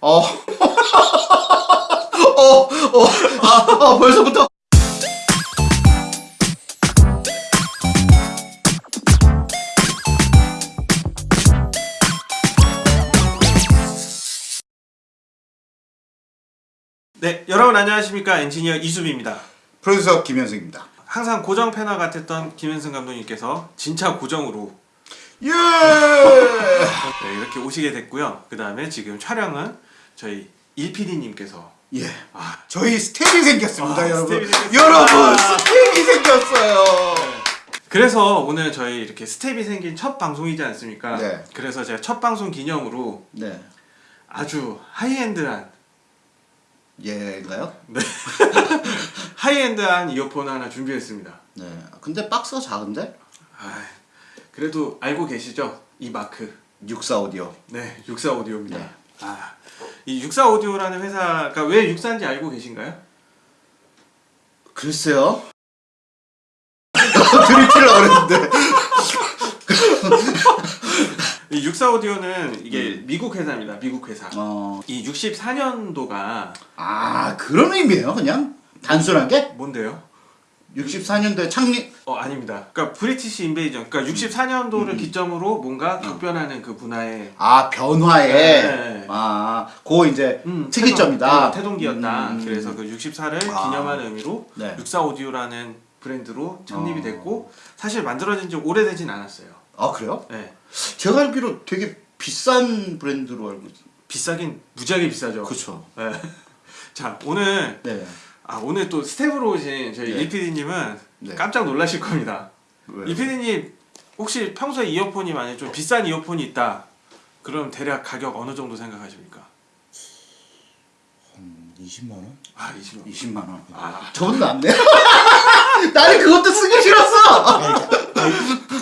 어. 어, 어, 아, 아, 벌써부터. 네, 여러분 안녕하십니까 엔지니어 이수빈입니다. 프로듀서 김현승입니다. 항상 고정 패널 같았던 김현승 감독님께서 진짜 고정으로 예! 네, 이렇게 오시게 됐고요. 그 다음에 지금 촬영은 저희 일PD님께서 예. 아, 저희 스텝이 생겼습니다, 아, 여러분. 스텝이. 여러분, 아. 스텝이 생겼어요. 그래서 오늘 저희 이렇게 스텝이 생긴 첫 방송이지 않습니까? 네. 그래서 제가 첫 방송 기념으로 네. 아주 high-end한 예인가요? 네. high-end한 이어폰 하나 준비했습니다. 네. 근데 박스가 작은데? 아, 그래도 알고 계시죠? 이 마크. 64 오디오. 네, 육사 오디오입니다. 네. 아, 이 육사 오디오라는 회사가 왜 육사인지 알고 계신가요? 글쎄요. 드립치려고 그랬는데. 이 육사 오디오는 이게 미국 회사입니다. 미국 회사. 어. 이 64년도가 아, 그런 의미예요, 그냥? 단순한 게? 뭔데요? 64년도에 창립. 어 아닙니다. 그러니까 브리티시 인베이전. 그러니까 64년도를 음. 기점으로 뭔가 격변하는 그 문화의 아, 변화에. 네. 아, 그 이제 음, 특이점이다. 태동, 어, 태동기였다. 음. 그래서 그 64를 아. 기념하는 의미로 네. 64 오디오라는 브랜드로 창립이 어. 됐고 사실 만들어진 지 오래되진 않았어요. 아, 그래요? 네. 제가 알기로 되게 비싼 브랜드로 알고 있어요. 비싸긴 무지하게 비싸죠. 그렇죠. 네. 자 오늘 네. 아 오늘 또 스텝으로 오신 저희 네. 이PD님은 네. 깜짝 놀라실 겁니다. 왜? 이PD님 혹시 평소에 이어폰이 만약 좀 비싼 이어폰이 있다. 그럼 대략 가격 어느 정도 생각하십니까? 한 20만 원? 아 20만 원. 20만 원. 아 저는 낫네. 나는 그것도 쓰기 싫었어.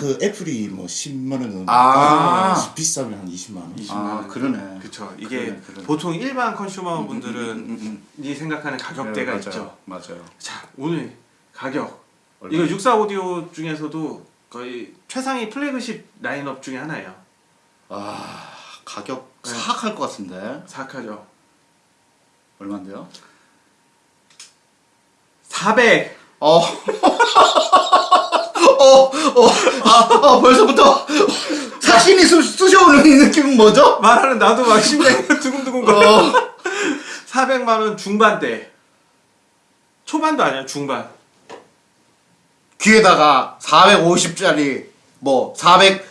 그 애플이 뭐 10만 원 정도. 아. 아, 비싸면 한 20만 원. 20만 아, 원. 그러네. 그쵸. 이게 그러네, 그러네. 보통 일반 컨슈머 분들은 음, 음, 이 생각하는 가격대가 네, 있죠. 맞아요. 맞아요. 자 오늘 가격 얼마? 이거 64 오디오 중에서도 거의 최상위 플래그십 라인업 중에 하나예요. 아, 가격 네. 사악할 것 같은데. 사악하죠. 얼마인데요? 400. 어. 어, 어, 아, 아, 벌써부터 사신이 쑤, 쑤셔오는 이 느낌은 뭐죠? 말하는 나도 막 심장이 두근두근 거려. 어, 400만 원 중반대. 초반도 아니야 중반. 귀에다가 450짜리 뭐 400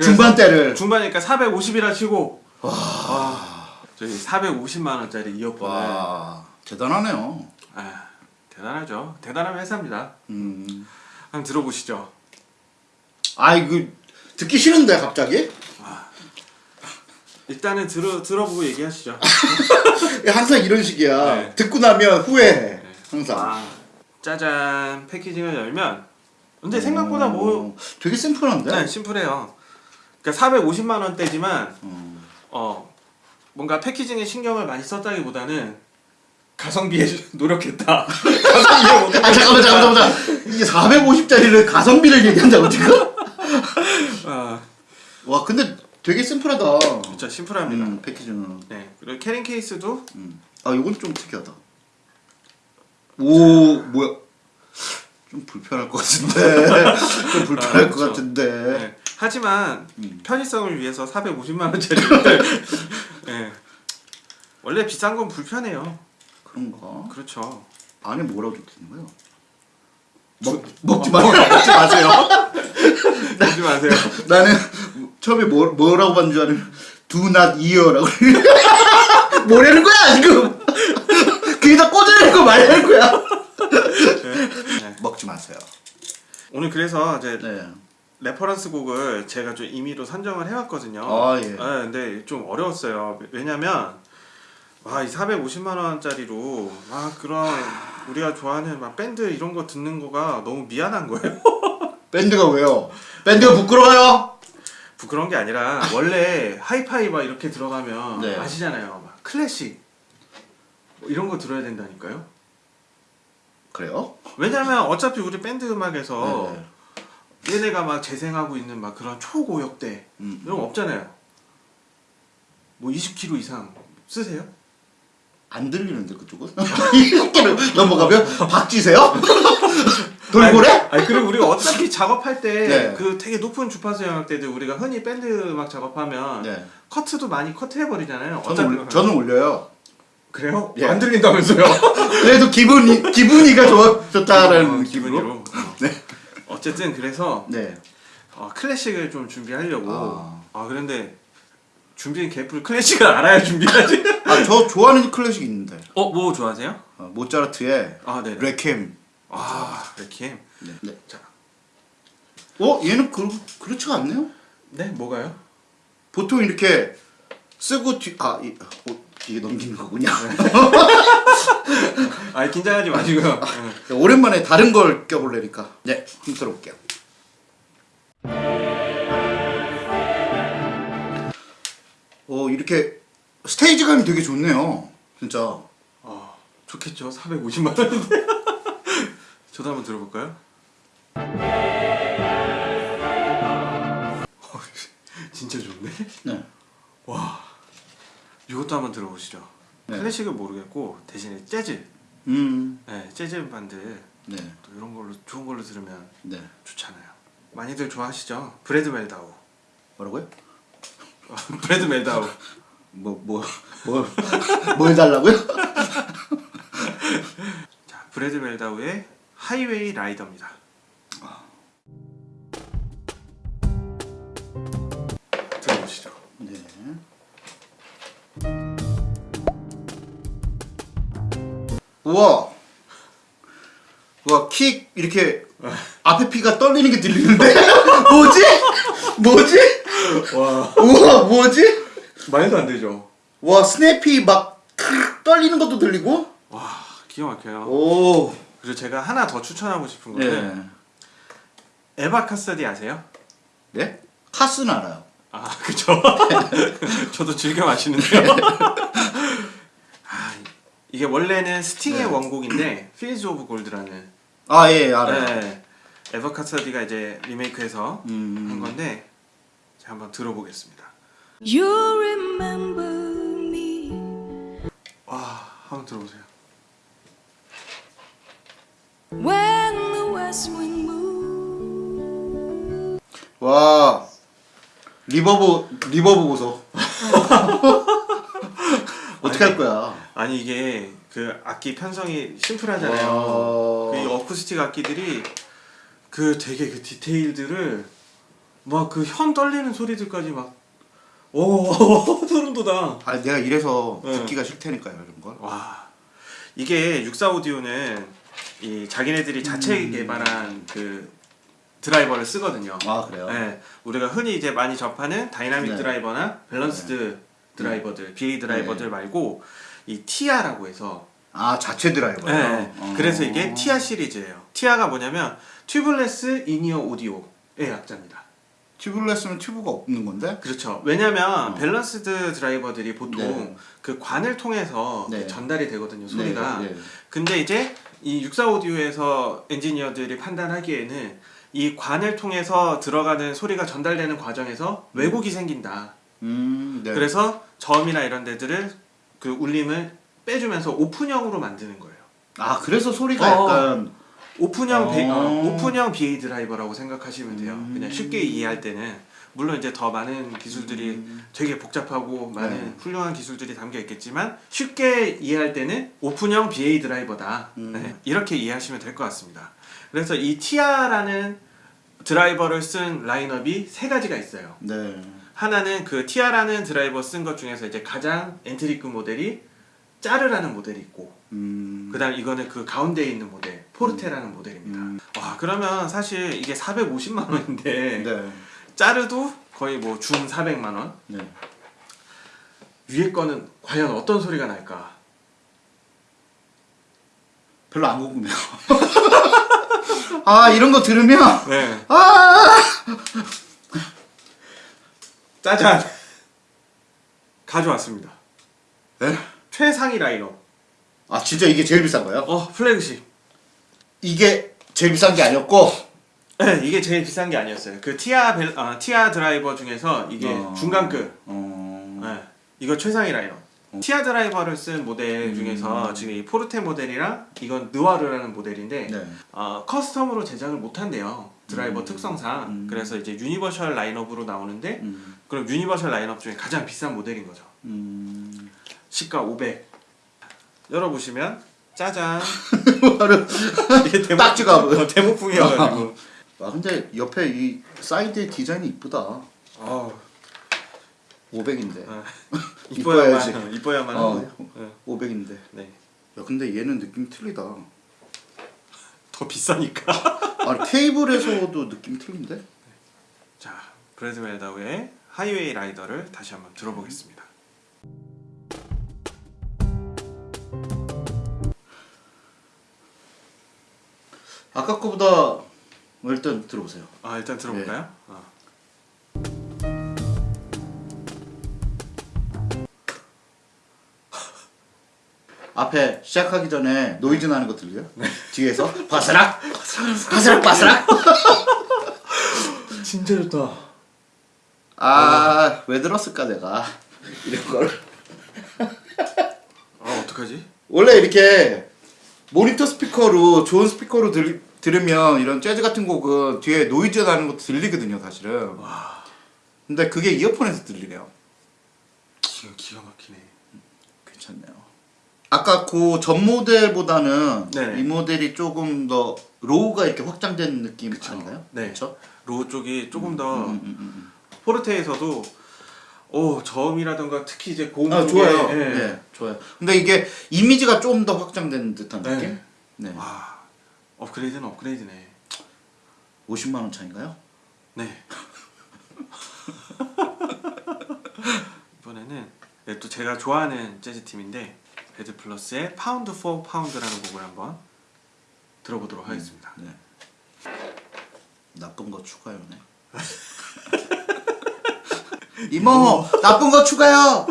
중반대를 중반이니까 450이라 치고. 와. 저희 450만 원짜리 이어폰을. 와 대단하네요. 아, 대단하죠. 대단한 회사입니다. 음. 한번 들어보시죠. 아이 그 듣기 싫은데 갑자기? 일단은 들어 들어보고 얘기하시죠. 항상 이런 식이야. 네. 듣고 나면 후회해. 항상. 아, 짜잔 패키징을 열면 근데 생각보다 뭐 어, 되게 심플한데? 네, 심플해요. 그러니까 450만 원대지만 어. 어 뭔가 패키징에 신경을 많이 썼다기보다는 가성비에 노력했다. 가성비에. 아 잠깐만 잠깐만 잠깐만 이게 450짜리를 가성비를 얘기한다고 지금? 아, 와 근데 되게 심플하다. 진짜 심플합니다. 음, 패키지는. 네 그리고 캐링 케이스도 음. 아 이건 좀 특이하다. 오 뭐야? 좀 불편할 것 같은데. 좀 불편할 아, 것 그쵸. 같은데. 네. 하지만 음. 편의성을 위해서 450만 원짜리를 네. 원래 비싼 건 불편해요. 그런가? 그렇죠. 안에 뭐라고 적혀있는 거예요? 주- 먹, 먹지 뭐, 마세요. 먹지 마세요. 먹지 마세요. 나는 처음에 뭐, 뭐라고 봤는 줄 아는 Do not ear라고 뭐라는 거야 지금 귀에다 거 말하는 거야 네. 먹지 마세요 오늘 그래서 이제 네. reference 곡을 제가 좀 임의로 선정을 해왔거든요. 아, 예. 네, 근데 좀 어려웠어요. 왜냐면 와, 이 450만 원짜리로 막 그런 우리가 좋아하는 막 밴드 이런 거 듣는 거가 너무 미안한 거예요. 밴드가 왜요? 밴드가 부끄러워요? 부끄러운 게 아니라 원래 하이파이 막 이렇게 들어가면 네. 아시잖아요. 막 클래식 뭐 이런 거 들어야 된다니까요. 그래요? 왜냐면 어차피 우리 밴드 음악에서 네. 얘네가 막 재생하고 있는 막 그런 초고역대 음. 이런 거 없잖아요. 뭐 20kg 이상 쓰세요? 안 들리는데 그쪽은? 이렇게 넘어가면 박쥐세요? 돌고래? 아니, 아니 그리고 우리가 어차피 작업할 때 네. 그 되게 높은 주파수 영역대들 우리가 흔히 밴드 음악 작업하면 네. 커트도 많이 커트해 버리잖아요. 저는, 올, 저는 올려요. 그래요? 예. 안 들린다면서요? 그래도 기분이 기분이가 좋아 좋다라는 어, 기분으로. 어. 어쨌든 그래서 네. 어, 클래식을 좀 준비하려고. 아. 아, 그런데 준비는 개뿔 클래식을 알아야 준비하지. 아 저 좋아하는 클래식 있는데 어, 뭐 좋아하세요? 어, 모차르트의 아, 네. 레켐. 아, 레키엠. 네. 네. 자, 어 얘는 그 그렇지가 않네요. 네, 뭐가요? 보통 이렇게 쓰고 뒤, 아, 이, 어, 이게 넘기는 거군요. 아, 긴장하지 마시고요. 네. 오랜만에 다른 걸 껴볼래니까. 네, 한번 들어볼게요. 어, 이렇게 스테이지감이 되게 좋네요. 진짜. 아, 좋겠죠. 450만 원인데. 저도 한번 들어볼까요? 어, 진짜 좋네. 네. 와, 이것도 한번 들어보시죠. 네. 클래식을 모르겠고 대신에 재즈, 음, 네, 재즈 밴드 네, 또 이런 걸로 좋은 걸로 들으면 네. 좋잖아요. 많이들 좋아하시죠? 브래드 멜다우. 뭐라고요? 브래드 멜다우. 뭐, 뭐, 뭐, 뭐 해달라고요? 자, 브래드 멜다우의 Highway Rider입니다. 들어보시죠. 네. 우와. 우와, 킥, 이렇게, 앞에 피가 떨리는 게 들리는데? 뭐지? 뭐지? 와, 우와, 뭐지? 말도 안 되죠. 와, 스냅이 막, 떨리는 것도 들리고? 와, 기가 막혀요. 오. 그리고 제가 하나 더 추천하고 싶은 거는 네. 에바 카스디 아세요? 네? 카스는 알아요. 아, 그죠. 저도 즐겨 마시는데요. 아, 이게 원래는 스팅의 네. 원곡인데 Fields of Gold라는 아, 예, 알아요. 네, 에바 카스디가 이제 리메이크해서 음. 한 건데 제가 한번 들어보겠습니다. You remember me. 와, 한번 들어보세요. When the west wind moves. 와 reverb reverb 보소 어떻게 할 거야 아니 이게 그 악기 편성이 심플하잖아요. 와. 그이 어쿠스틱 악기들이 그 되게 그 디테일들을 막 그 현 떨리는 소리들까지 막 오, 소름 돋아. 아 내가 이래서 네. 듣기가 싫다니까요 이런 걸 와 이게 64 오디오는 이 자기네들이 자체 개발한 그 드라이버를 쓰거든요. 음. 아 그래요 네, 우리가 흔히 이제 많이 접하는 다이나믹 네. 드라이버나 balanced 드라이버들, BA 드라이버들 네. 말고 이 티아라고 해서 아 자체 드라이버요 네, 어. 그래서 이게 티아 시리즈예요. 티아가 뭐냐면 tubeless in-ear audio의 약자입니다. tubeless는 튜브가 없는 건데 그렇죠. 왜냐면 어. balanced 드라이버들이 보통 네. 그 관을 통해서 네. 전달이 되거든요, 소리가. 네, 네. 근데 이제 이 육사 오디오에서 엔지니어들이 판단하기에는 이 관을 통해서 들어가는 소리가 전달되는 과정에서 왜곡이 생긴다. 음, 네. 그래서 저음이나 이런 데들을 그 울림을 빼주면서 오픈형으로 만드는 거예요. 아 그래서 소리가 어. 약간 오픈형 배- 어. 어, 오픈형 BA 드라이버라고 생각하시면 돼요. 음. 그냥 쉽게 이해할 때는 물론 이제 더 많은 기술들이 되게 복잡하고 많은 네. 훌륭한 기술들이 담겨 있겠지만 쉽게 이해할 때는 오픈형 BA 드라이버다. 음. 네, 이렇게 이해하시면 될 것 같습니다. 그래서 이 티아라는 드라이버를 쓴 라인업이 세 가지가 있어요. 네 하나는 그 티아라는 드라이버 쓴 것 중에서 이제 가장 entry급 모델이 짜르라는 모델이 있고 음, 그다음 이거는 그 가운데에 있는 모델 포르테라는 모델입니다. 음. 와 그러면 사실 이게 450만 원인데 네. 짜르도 거의 뭐중 400만 원 네. 위에 거는 과연 어떤 소리가 날까? 별로 안 궁금해요 아 이런 거 들으면 네 아 짜잔 가져왔습니다. 네? 최상위 라인업 아 진짜 이게 제일 비싼 거예요? 어 플래그십 이게 제일 비싼 게 아니었고 네, 이게 제일 비싼 게 아니었어요. 그 티아 벨, 아, 티아 드라이버 중에서 이게 어. 중간급 어... 네, 이거 최상위 라인업 티아 드라이버를 쓴 모델 음. 중에서 지금 이 포르테 모델이랑 이건 느와르라는 모델인데 네. 어, custom으로 제작을 못 한대요 드라이버 음. 특성상 음. 그래서 이제 universal 라인업으로 나오는데 음. 그럼 universal 라인업 중에 가장 비싼 모델인 거죠 음. 시가 500 열어보시면 짜잔 바로 이게 데모, 딱지가 어, demo품이어가지고 아 근데 옆에 이 사이드 디자인이 이쁘다. 어, 500인데. 어, 이뻐야지. 이뻐야만 어, 이뻐야만 어. 어, 500인데. 네. 야 근데 얘는 느낌 틀리다. 더 비싸니까 아니 테이블에서도 느낌 틀린데? 자 브래드 웰다우의 하이웨이 라이더를 다시 한번 들어보겠습니다 아까 거보다 일단 들어보세요. 아 일단 들어볼까요? 네. 어. 앞에 시작하기 전에 노이즈 나는 거 들려요? 뒤에서 바스락 바스락 바스락. 진짜 좋다 아왜 들었을까 내가 이런 걸. 아 어떡하지? 원래 이렇게 모니터 스피커로 좋은 스피커로 들, 들으면 이런 재즈 같은 곡은 뒤에 노이즈 나는 것도 들리거든요 사실은 근데 그게 이어폰에서 들리네요 기가, 기가 막히네 괜찮네요 아까 그 전 모델보다는 네네. 이 모델이 조금 더 low가 이렇게 확장된 느낌 아닌가요? 네. 그쵸? low 쪽이 조금 더 음, 음, 음, 포르테에서도 오 저음이라던가 특히 이제 고음 음. 아 좋아요 예. 네. 좋아요 근데 이게 이미지가 좀 더 확장된 듯한 네. 느낌? 네. 와 업그레이드는 업그레이드네 50만 원 차인가요? 네 이번에는 네, 또 제가 좋아하는 재즈 팀인데 배드 플러스의 Pound for Pound라는 곡을 한번 들어보도록 하겠습니다. 네. 나쁜 거 추가요네. 이모 나쁜 거 추가요.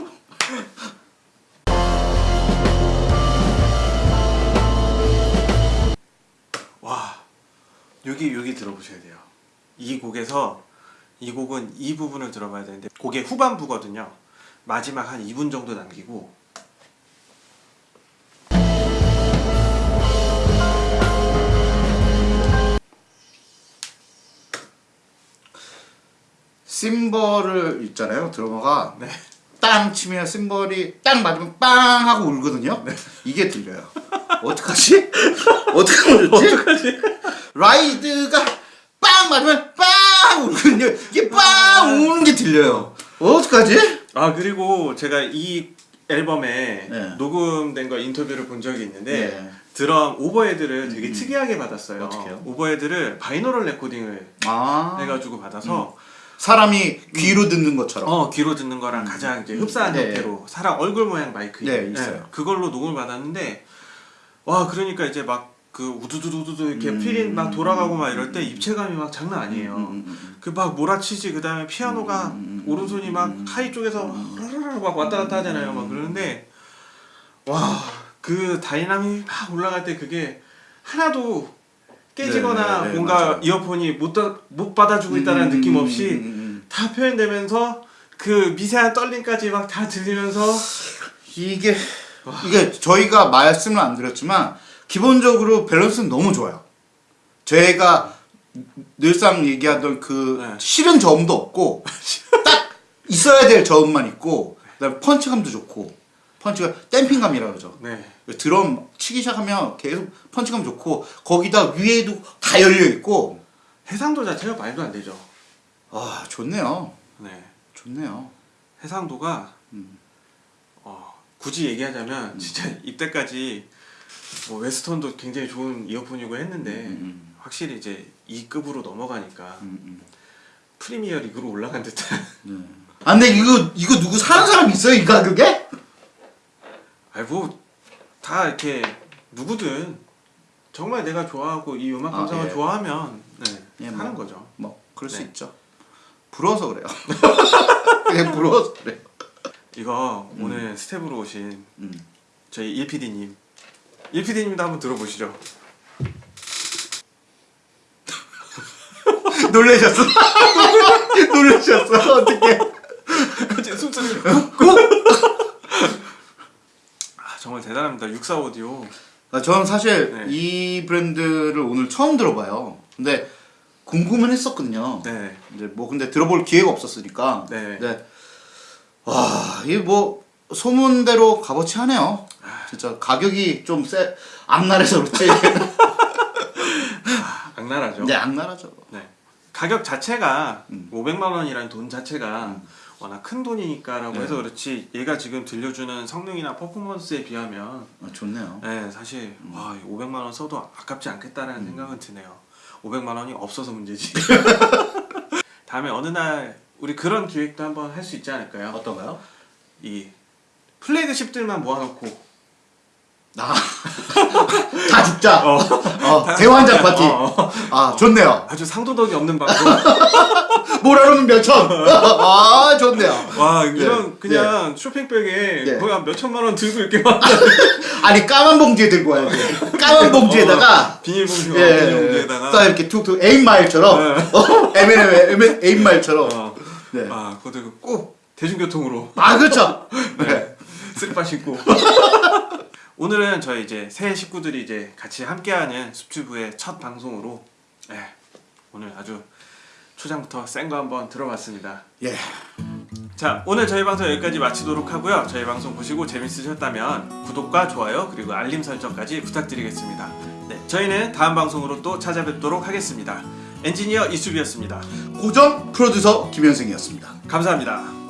와 여기 여기 들어보셔야 돼요. 이 곡에서 이 곡은 이 부분을 들어봐야 되는데 곡의 후반부거든요. 마지막 한 2분 정도 남기고 심벌을 있잖아요. 드러머가 네. 땅 치면 심벌이 땅 맞으면 빵 하고 울거든요. 이게 들려요. 어떡하지? 어떻게 울지? ride가 빵 맞으면 빵 울거든요. 이게 빵 우는 게 들려요. 어떡하지? 아 그리고 제가 이 앨범에 네. 녹음된 거 인터뷰를 본 적이 있는데 네. 드럼 overhead를 되게 특이하게 받았어요. 어떻게요? overhead를 binaural recording을 아 해가지고 받아서 사람이 귀로 듣는 것처럼. 어 귀로 듣는 거랑 가장 이제 흡사한 네. 형태로 사람 얼굴 모양 마이크 네, 있어요. 그걸로 녹음을 받았는데 와 그러니까 이제 막 그 우두두두두 이렇게 음. fill-in 막 돌아가고 막 이럴 때 입체감이 막 장난 아니에요. 음, 음, 음. 그막 몰아치지 그 다음에 피아노가 음, 음, 오른손이 막 음, high 쪽에서 막 왔다 갔다 하잖아요. 막 그러는데 와 그 다이나믹 막 올라갈 때 그게 하나도 깨지거나 네, 네, 네, 뭔가 맞아요. 이어폰이 못, 다, 못 받아주고 있다는 음, 느낌 음, 없이 음, 음. 다 표현되면서 그 미세한 떨림까지 막 다 들리면서 이게 이게 저희가 말씀을 안 드렸지만 기본적으로 밸런스는 너무 좋아요. 저희가 늘상 얘기하던 그 네. 싫은 저음도 없고 딱 있어야 될 저음만 있고 그다음에 펀치감도 좋고 펀치가 댐핑감이라 그러죠. 네. 드럼 치기 시작하면 계속 펀치감 좋고 거기다 위에도 다 열려 있고 해상도 자체가 말도 안 되죠. 아 좋네요. 네. 좋네요. 해상도가 음. 어, 굳이 얘기하자면 진짜 이때까지 뭐 웨스턴도 굉장히 좋은 이어폰이고 했는데 음, 확실히 이제 이 급으로 넘어가니까 음, 음. 프리미어 리그로 올라간 듯한 네. 아 근데 이거 이거 누구 사는 사람 있어요 이 가격에? 아이고 다 이렇게 누구든 정말 내가 좋아하고 이 음악 아, 감상을 예. 좋아하면 네, 예, 하는 뭐. 거죠. 뭐 그럴 수 네. 있죠. 부러워서 그래요. 그냥 부러워서 그래. 이거 오늘 스태프로 오신 음. 저희 1PD님 1PD님도 한번 들어보시죠. 놀라셨어? 놀라셨어? 어떻게? 갑자기 숨소리 정말 대단합니다. 64 오디오. 아, 저는 사실 네. 이 브랜드를 오늘 처음 들어봐요. 근데 궁금은 했었거든요. 네. 이제 뭐 근데 들어볼 기회가 없었으니까. 네. 와, 이게 뭐 소문대로 값어치 하네요. 진짜 가격이 좀 세, 악랄해서 그렇지. 악랄하죠. 네, 악랄하죠. 네. 가격 자체가 음. 500만 원이라는 돈 자체가 워낙 큰 돈이니까라고 네. 해서 그렇지 얘가 지금 들려주는 성능이나 퍼포먼스에 비하면 아, 좋네요. 네, 사실 와, 500만 원 써도 아깝지 않겠다라는 생각은 드네요. 500만 원이 없어서 문제지. 다음에 어느 날 우리 그런 기획도 한번 할 수 있지 않을까요? 어떤가요? 이 플래그십들만 모아놓고 나. 다 죽자. 어. 어, 대환장 파티. 어, 어. 아, 좋네요. 아주 상도덕이 없는 방송. 뭐라는 몇천. 아, 좋네요. 와 이런 그냥 쇼핑백에 네. 거의 한 몇천만 원 들고 이렇게 막 아니, 까만 봉지에 들고 와야 돼. 까만 봉지에다가. 비닐봉지 예, 비닐봉지에다가 딱 이렇게 툭툭 에임마일처럼 네. 어, M&M 에임마일처럼 어. 네. 아 그것도 꼭 대중교통으로 아 그렇죠 네. 쓰리빠 신고 오늘은 저희 이제 새 식구들이 이제 같이 함께하는 숲튜브의 첫 방송으로 네, 오늘 아주 초장부터 센 거 한번 들어봤습니다. 예. 자 오늘 저희 방송 여기까지 마치도록 하고요. 저희 방송 보시고 재밌으셨다면 구독과 좋아요 그리고 알림 설정까지 부탁드리겠습니다. 네, 저희는 다음 방송으로 또 찾아뵙도록 하겠습니다. 엔지니어 이수비였습니다. 고정 프로듀서 김현승이었습니다. 감사합니다